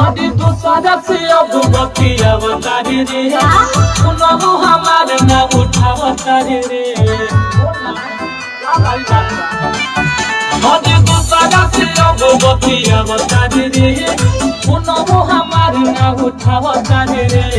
हदी दूसरा तो से अब बतिया तारे रे। सुनबो हमार ना उठावतारी रे। हदी दूसरा तो से अब बतिया तारे रे। सुनबो हमार ना उठावतारी रे।